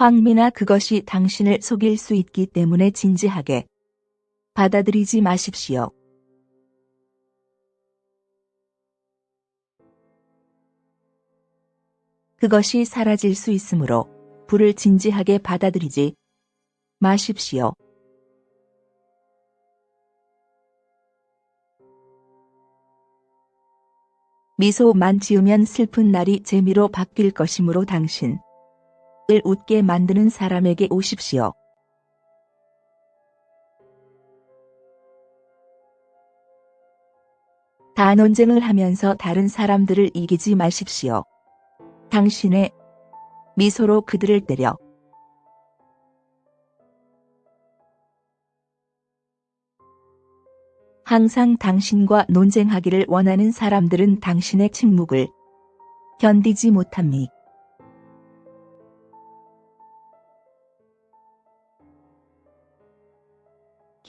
황미나 그것이 당신을 속일 수 있기 때문에 진지하게 받아들이지 마십시오. 그것이 사라질 수 있으므로 불을 진지하게 받아들이지 마십시오. 미소만 지으면 슬픈 날이 재미로 바뀔 것이므로 당신 을 웃게 만드는 사람에게 오십시오. 단논쟁을 하면서 다른 사람들을 이기지 마십시오. 당신의 미소로 그들을 때려 항상 당신과 논쟁하기를 원하는 사람들은 당신의 침묵을 견디지 못합니다.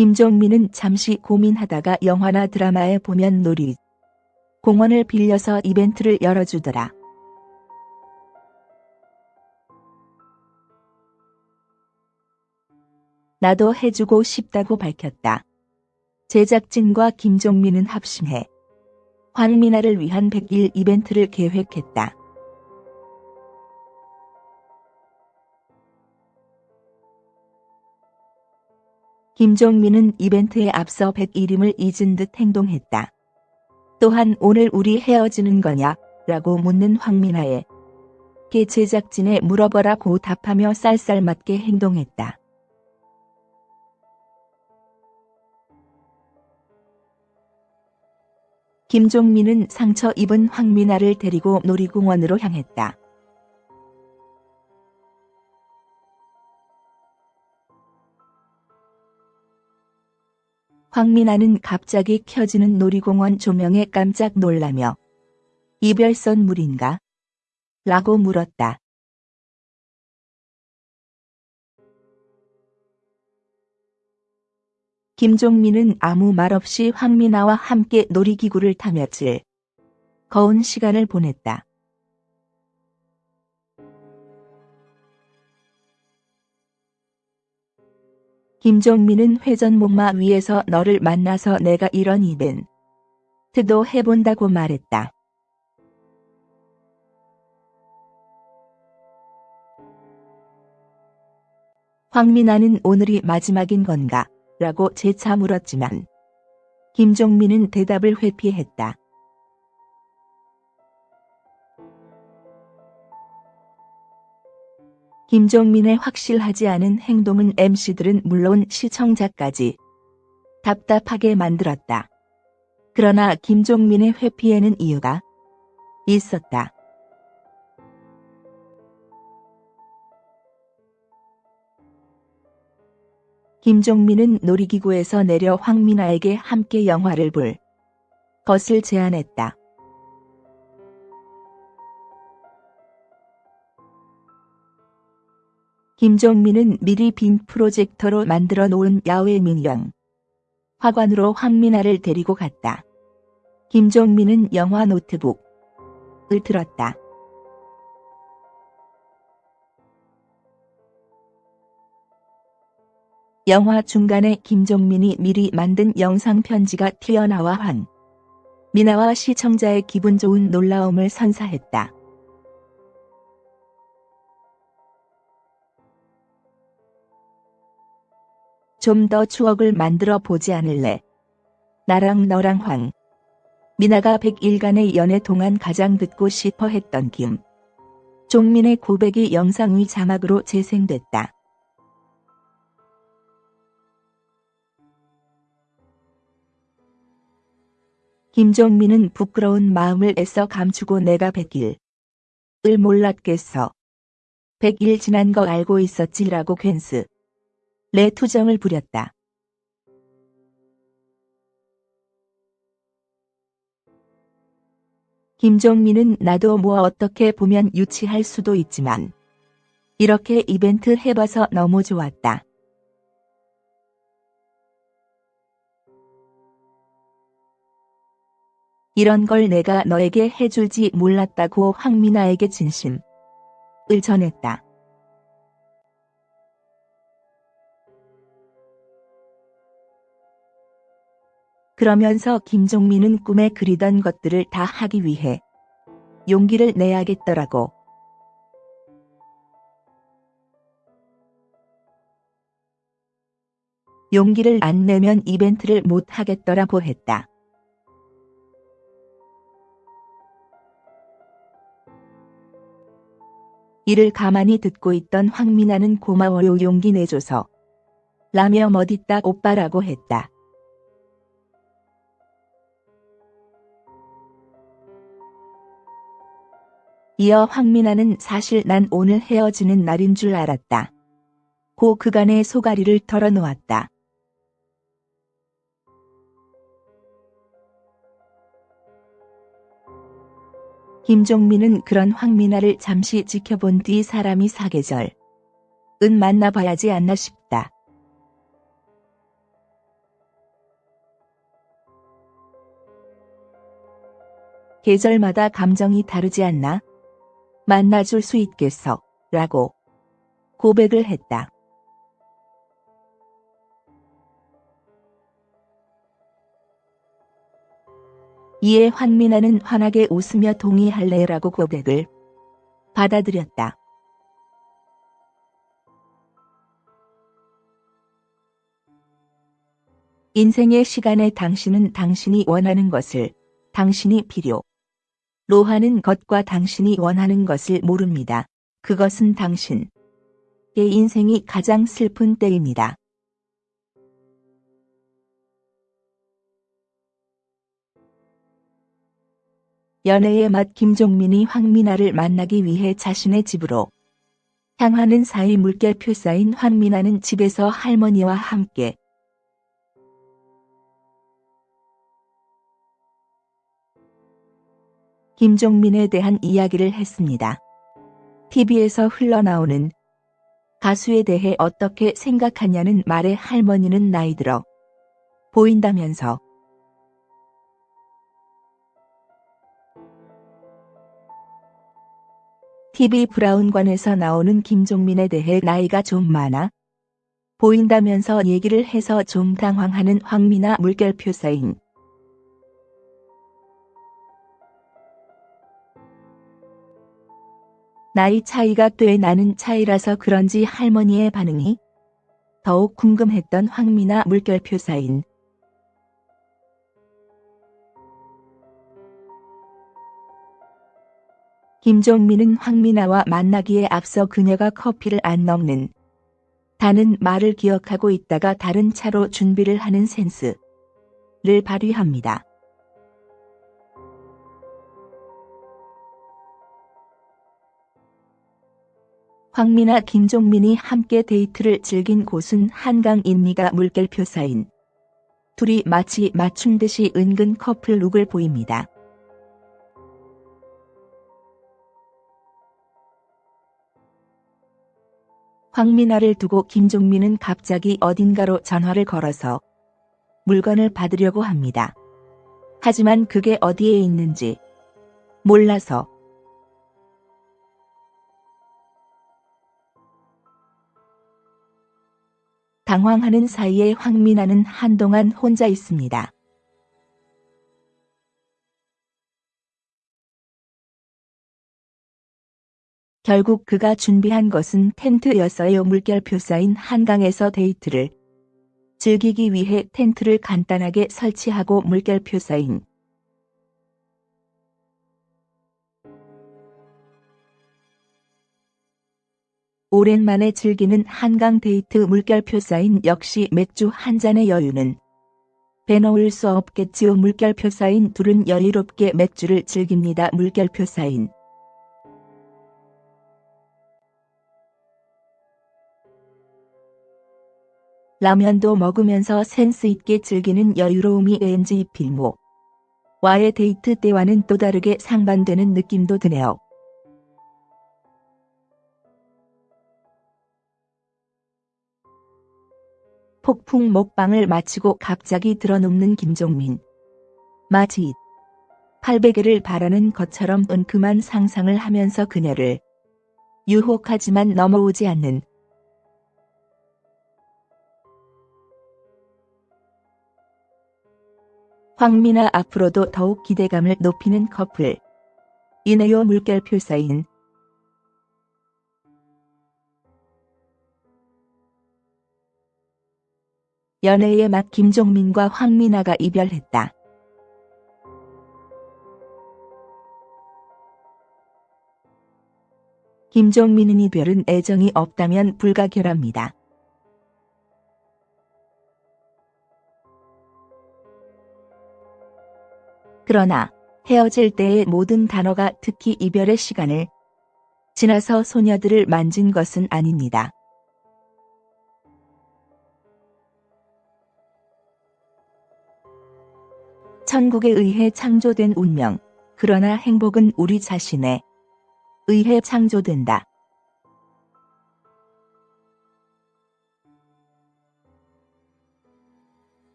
김종민은 잠시 고민하다가 영화나 드라마에 보면 놀이 공원을 빌려서 이벤트를 열어주더라. 나도 해주고 싶다고 밝혔다. 제작진과 김종민은 합심해 황미나를 위한 100일 이벤트를 계획했다. 김종민은 이벤트에 앞서 100일임을 잊은 듯 행동했다. 또한 오늘 우리 헤어지는 거냐? 라고 묻는 황미나에 게 제작진에 물어보라고 답하며 쌀쌀맞게 행동했다. 김종민은 상처 입은 황미나를 데리고 놀이공원으로 향했다. 황미나는 갑자기 켜지는 놀이공원 조명에 깜짝 놀라며 이별선 물인가? 라고 물었다. 김종민은 아무 말 없이 황미나와 함께 놀이기구를 타 며칠 거운 시간을 보냈다. 김종민은 회전 목마 위에서 너를 만나서 내가 이런 이벤트도 해본다고 말했다. 황미나는 오늘이 마지막인 건가? 라고 재차 물었지만 김종민은 대답을 회피했다. 김종민의 확실하지 않은 행동은 MC들은 물론 시청자까지 답답하게 만들었다. 그러나 김종민의 회피에는 이유가 있었다. 김종민은 놀이기구에서 내려 황미나에게 함께 영화를 볼 것을 제안했다. 김종민은 미리 빈 프로젝터로 만들어 놓은 야외 민영 화관으로 황미나를 데리고 갔다. 김종민은 영화 노트북을 들었다. 영화 중간에 김종민이 미리 만든 영상 편지가 튀어나와 한 미나와 시청자의 기분 좋은 놀라움을 선사했다. 좀 더 추억을 만들어 보지 않을래? 나랑 너랑 황. 미나가 100일간의 연애 동안 가장 듣고 싶어 했던 김. 종민의 고백이 영상 위 자막으로 재생됐다. 김종민은 부끄러운 마음을 애써 감추고 내가 백일을 몰랐겠어. 백일 지난 거 알고 있었지라고 괜스. 내 투정을 부렸다. 김종민은 나도 뭐 어떻게 보면 유치할 수도 있지만 이렇게 이벤트 해봐서 너무 좋았다. 이런 걸 내가 너에게 해줄지 몰랐다고 황미나에게 진심을 전했다. 그러면서 김종민은 꿈에 그리던 것들을 다 하기 위해 용기를 내야겠더라고. 용기를 안 내면 이벤트를 못 하겠더라고 했다. 이를 가만히 듣고 있던 황미나는 고마워요 용기 내줘서 라며 멋있다 오빠라고 했다. 이어 황미나는 사실 난 오늘 헤어지는 날인 줄 알았다. 고 그간의 소가리를 털어놓았다. 김종민은 그런 황미나를 잠시 지켜본 뒤 사람이 사계절. 은 만나봐야지 않나 싶다. 계절마다 감정이 다르지 않나? 만나줄 수 있겠어. 라고 고백을 했다. 이에 환민아는 환하게 웃으며 동의할래라고 고백을 받아들였다. 인생의 시간에 당신은 당신이 원하는 것을 당신이 필요 로 하는 것과 당신이 원하는 것을 모릅니다. 그것은 당신의 인생이 가장 슬픈 때입니다. 연애의 맛 김종민이 황미나를 만나기 위해 자신의 집으로 향하는 사이 물결표 쌓인 황미나는 집에서 할머니와 함께 김종민에 대한 이야기를 했습니다. TV에서 흘러나오는 가수에 대해 어떻게 생각하냐는 말에 할머니는 나이 들어 보인다면서 TV 브라운관에서 나오는 김종민에 대해 나이가 좀 많아 보인다면서 얘기를 해서 좀 당황하는 황미나 물결 표 사인. 나이 차이가 꽤 나는 차이라서 그런지 할머니의 반응이 더욱 궁금했던 황미나 물결표 사인. 김종민은 황미나와 만나기에 앞서 그녀가 커피를 안 넣는 다는 말을 기억하고 있다가 다른 차로 준비를 하는 센스를 발휘합니다. 황미나 김종민이 함께 데이트를 즐긴 곳은 한강 인미가 물결표 사인. 둘이 마치 맞춘 듯이 은근 커플 룩을 보입니다. 황미나를 두고 김종민은 갑자기 어딘가로 전화를 걸어서 물건을 받으려고 합니다. 하지만 그게 어디에 있는지 몰라서 당황하는 사이에 황미나는 한동안 혼자 있습니다. 결국 그가 준비한 것은 텐트였어요. 물결표 쌓인 한강에서 데이트를 즐기기 위해 텐트를 간단하게 설치하고 물결표 쌓인 오랜만에 즐기는 한강 데이트 물결표 사인 역시 맥주 한 잔의 여유는 빼놓을 수 없겠지요. 물결표 사인 둘은 여유롭게 맥주를 즐깁니다. 물결표 사인 라면도 먹으면서 센스 있게 즐기는 여유로움이 왠지 필모. 와의 데이트 때와는 또 다르게 상반되는 느낌도 드네요. 폭풍 먹방을 마치고 갑자기 들어눕는 김종민. 마치 800개를 바라는 것처럼 은큼한 상상을 하면서 그녀를 유혹하지만 넘어오지 않는 황미나 앞으로도 더욱 기대감을 높이는 커플. 이내요 물결 표 사인. 연애의 맛 김종민과 황미나가 이별했다. 김종민은 이별은 애정이 없다면 불가결합니다. 그러나 헤어질 때의 모든 단어가 특히 이별의 시간을 지나서 소녀들을 만진 것은 아닙니다. 천국에 의해 창조된 운명, 그러나 행복은 우리 자신에 의해 창조된다.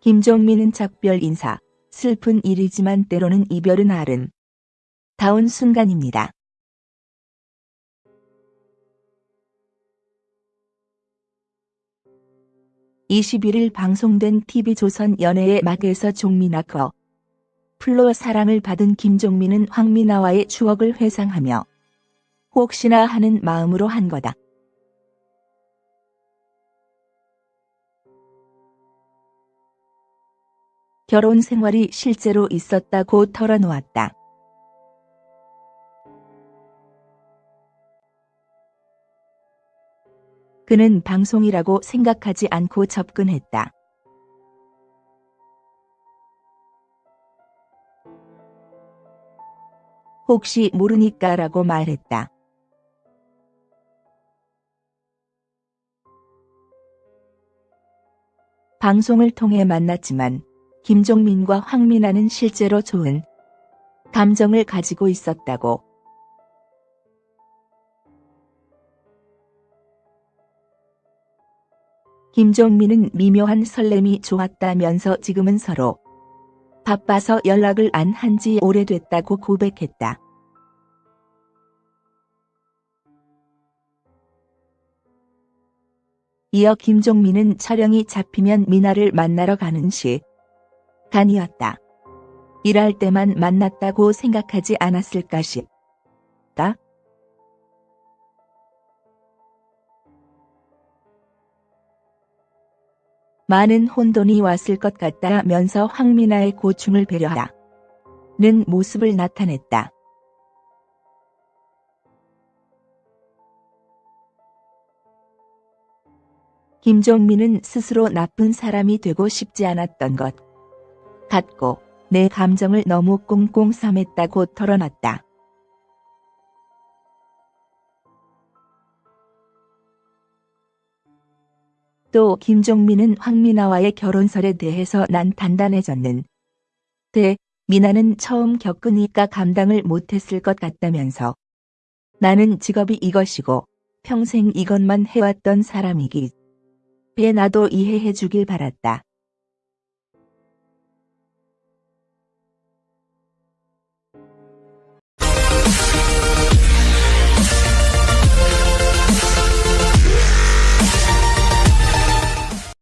김종민은 작별 인사, 슬픈 일이지만 때로는 이별은 아름. 다운 순간입니다. (21일) 방송된 TV조선 연애의 막에서 종민아 거 플로 사랑을 받은 김종민은 황미나와의 추억을 회상하며 혹시나 하는 마음으로 한 거다. 결혼 생활이 실제로 있었다고 털어놓았다. 그는 방송이라고 생각하지 않고 접근했다. 혹시 모르니까 라고 말했다. 방송을 통해 만났지만 김종민과 황민아는 실제로 좋은 감정을 가지고 있었다고. 김종민은 미묘한 설렘이 좋았다면서 지금은 서로 바빠서 연락을 안 한 지 오래됐다고 고백했다. 이어 김종민은 촬영이 잡히면 미나를 만나러 가는 시간이었다. 일할 때만 만났다고 생각하지 않았을까 싶다. 많은 혼돈이 왔을 것 같다면서 황미나의 고충을 배려하는 모습을 나타냈다. 김종민은 스스로 나쁜 사람이 되고 싶지 않았던 것. 같고 내 감정을 너무 꽁꽁 삼했다고 털어놨다. 또 김종민은 황미나와의 결혼설에 대해서 난 단단해졌는 데 미나는 처음 겪으니까 감당을 못했을 것 같다면서. 나는 직업이 이것이고 평생 이것만 해왔던 사람이기 배 나도 이해해 주길 바랐다.